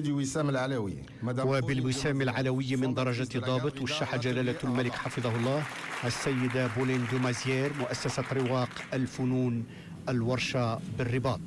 دي وسام العلوي وبالوسام العلوي من درجة ضابط وشح جلالة الملك حفظه الله السيدة بولين دومازيير مؤسسة رواق الفنون الورشة بالرباط.